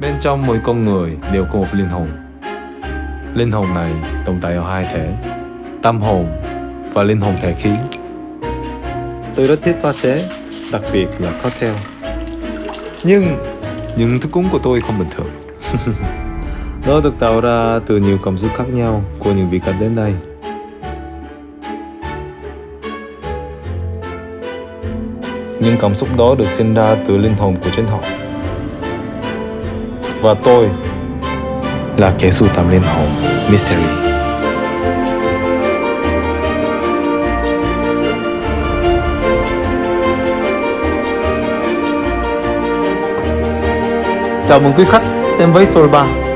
Bên trong mỗi con người đều có một linh hồn. Linh hồn này tồn tại ở hai thể, tâm hồn và linh hồn thể khí. Tôi rất thích pha chế, đặc biệt là cocktail. Nhưng những thức uống của tôi không bình thường. Nó được tạo ra từ nhiều cảm xúc khác nhau của những vị khách đến đây. Những cảm xúc đó được sinh ra từ linh hồn của chính họ. Và tôi là kẻ sưu tầm linh hồn, Mystery. Chào mừng quý khách đến với Solba